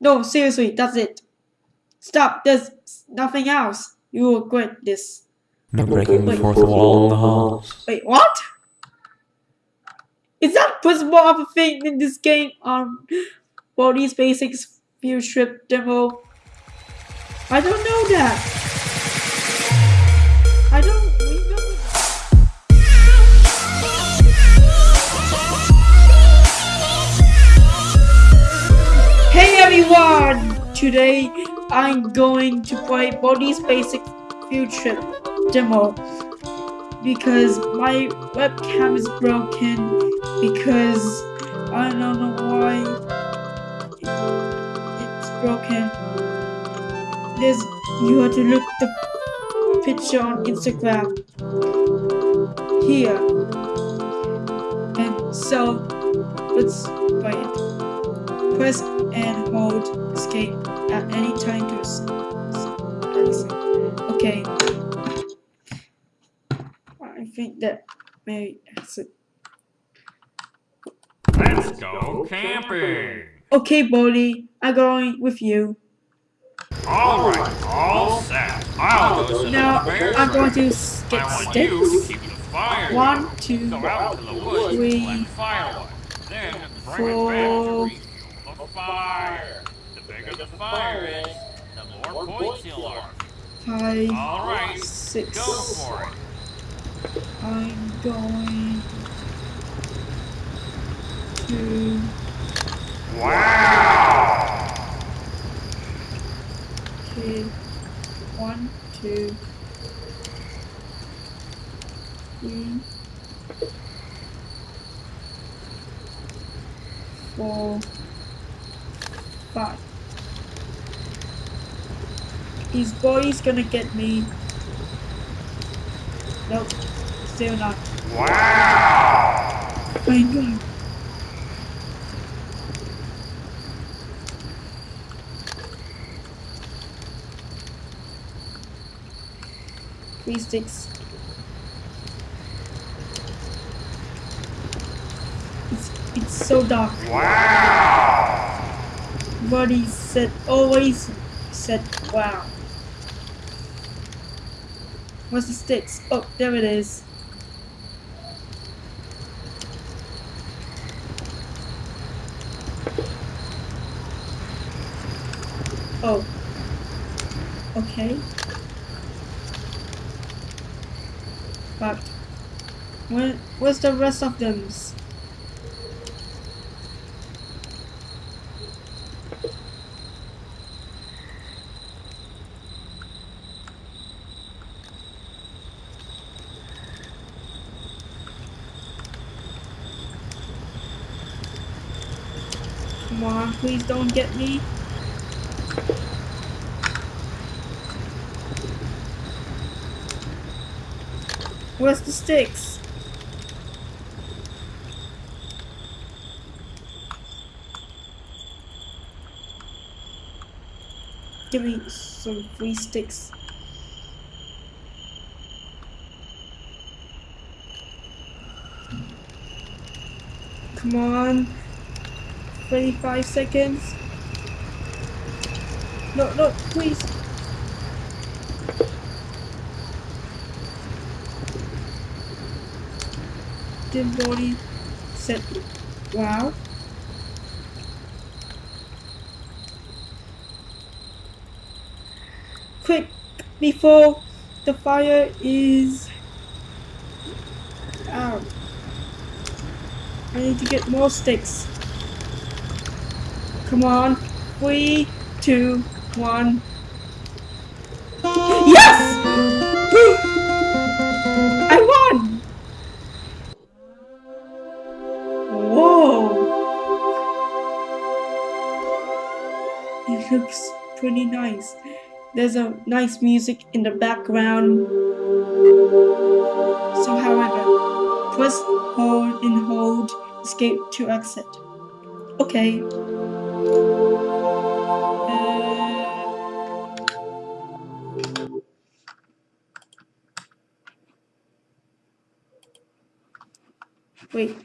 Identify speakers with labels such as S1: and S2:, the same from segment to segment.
S1: No, seriously, that's it. Stop, there's nothing else. You will regret this.
S2: No breaking the fourth wall in the halls.
S1: Wait, what? Is that possible of a thing in this game on Baldi's Basics Field Trip demo? I don't know that. Today I'm going to play Baldi's Basic Field Trip demo because my webcam is broken because I don't know why it's broken. There's you have to look the picture on Instagram here. And so let's play it. Press and hold escape at any time to exit. Okay. I think that maybe that's it.
S3: Let's go camping.
S1: Okay, Baldi, I'm going with you.
S3: All right, all set. I'll go to
S1: Now
S3: the
S1: I'm going to get
S3: want you to
S1: sticks.
S3: keep the fire.
S1: One, two,
S3: Go out to the woods
S1: three,
S3: and. Then bring
S1: four,
S3: it back to refuel the fire. The bigger the fire is, the more points you'll earn.
S1: five,
S3: All right,
S1: six.
S3: go for it.
S1: I'm going to.
S3: Wow!
S1: Okay. One, two, three, four, five. His Baldi's gonna get me. Nope, still not.
S3: Wow!
S1: My God. Three sticks. It's it's so dark.
S3: Wow!
S1: Buddy said always said wow. What's the sticks? Oh, there it is. Oh. Okay. But where where's the rest of them? Come on, please don't get me. Where's the sticks? Give me some free sticks. Come on. 25 seconds. No, no, please. Dim body Set. wow. Quick, before the fire is out. I need to get more sticks. Come on. Three, two, one. Yes! Woo! I won! Whoa! It looks pretty nice. There's a nice music in the background. So, however, press hold and hold escape to exit. Okay. Wait.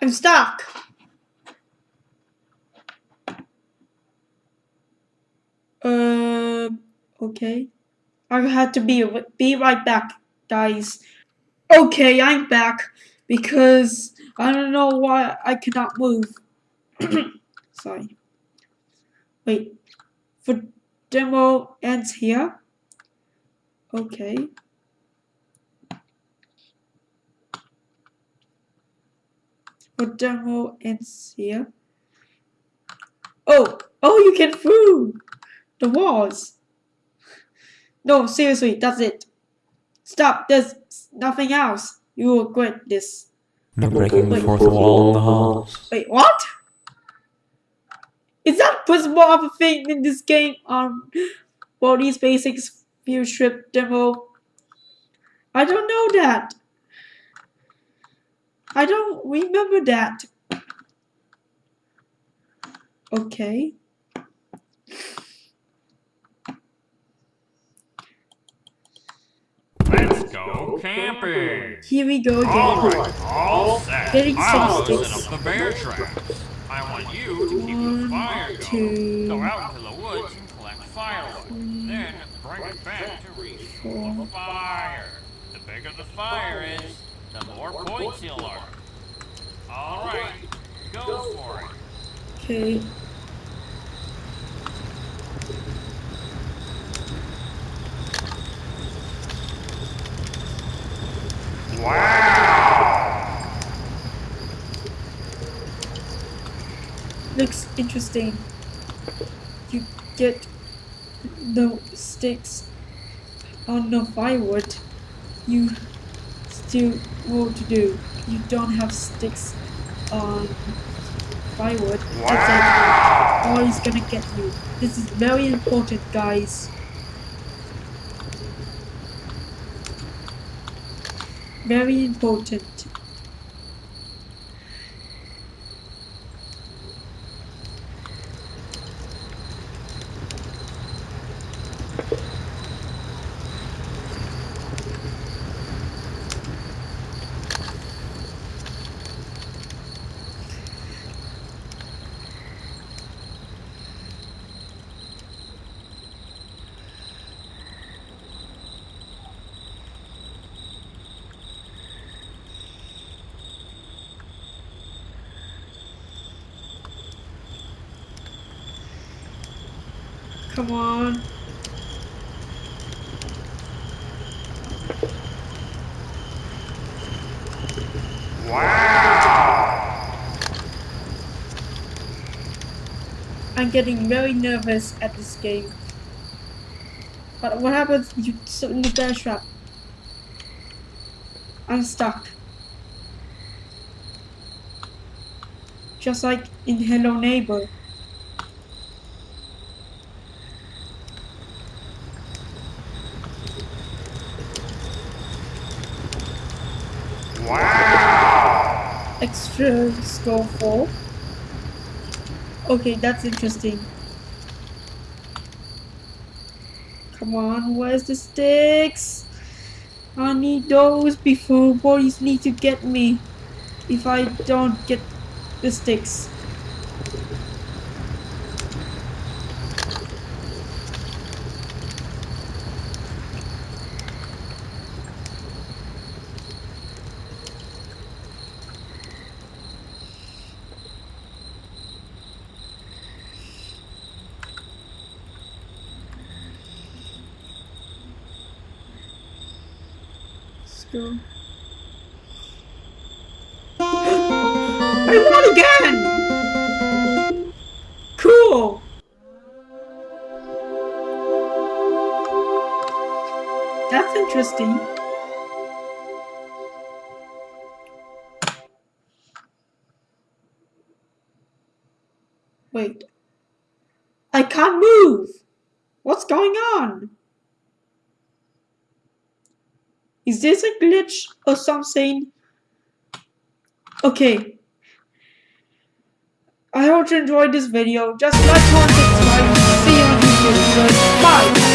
S1: I'm stuck. Um, uh, okay. I had to be be right back, guys. Okay, I'm back because I don't know why I cannot move. Sorry. Wait. For demo ends here. Okay. For demo ends here. Oh, oh, you can through the walls. No, seriously, that's it. Stop, there's nothing else. You will regret this.
S2: No breaking the fourth wall along the halls.
S1: Wait, what? Is that possible of a thing in this game um, on Baldi's Basics Field Trip demo? I don't know that. I don't remember that. Okay.
S3: Go camping.
S1: Here we go
S3: All
S1: again.
S3: right, all set.
S1: Getting
S3: I'll
S1: some
S3: set up the bear traps. I want you to keep
S1: One,
S3: the fire
S1: two,
S3: going. Go out into the woods and collect firewood. Then bring it back to reach the fire. The bigger the fire is, the more points you'll earn. All right, go for it.
S1: Okay. Looks interesting. You get the sticks on the firewood. You still what to do. You don't have sticks on firewood. That's it. Or he's gonna get you. This is very important, guys. Very important. Come on. I'm getting very nervous at this game. But what happens if you sit in the bear trap? I'm stuck. Just like in Hello Neighbor. Extra score 4. Okay, that's interesting. Come on, where's the sticks? I need those before boys need to get me. If I don't get the sticks. I won again! Cool! That's interesting. Wait. I can't move! What's going on? Is this a glitch or something? Okay. I hope you enjoyed this video. Just like, comment, subscribe. See you on YouTube. Bye.